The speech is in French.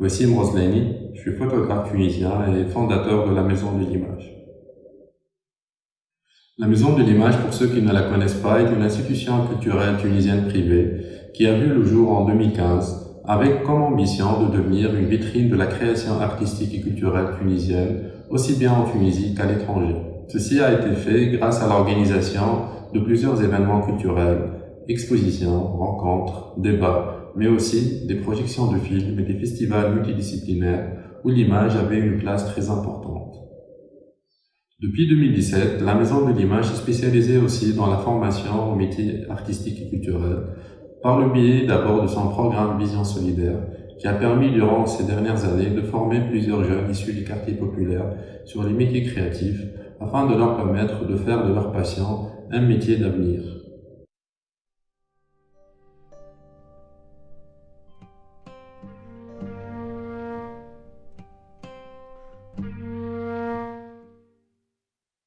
Wassim Roslani, je suis photographe tunisien et fondateur de la Maison de l'Image. La Maison de l'Image, pour ceux qui ne la connaissent pas, est une institution culturelle tunisienne privée qui a vu le jour en 2015 avec comme ambition de devenir une vitrine de la création artistique et culturelle tunisienne, aussi bien en Tunisie qu'à l'étranger. Ceci a été fait grâce à l'organisation de plusieurs événements culturels, expositions, rencontres, débats, mais aussi des projections de films et des festivals multidisciplinaires où l'image avait une place très importante. Depuis 2017, la Maison de l'Image est spécialisée aussi dans la formation aux métiers artistiques et culturels, par le biais d'abord de son programme Vision Solidaire, qui a permis durant ces dernières années de former plusieurs jeunes issus du quartier populaire sur les métiers créatifs, afin de leur permettre de faire de leur passion un métier d'avenir.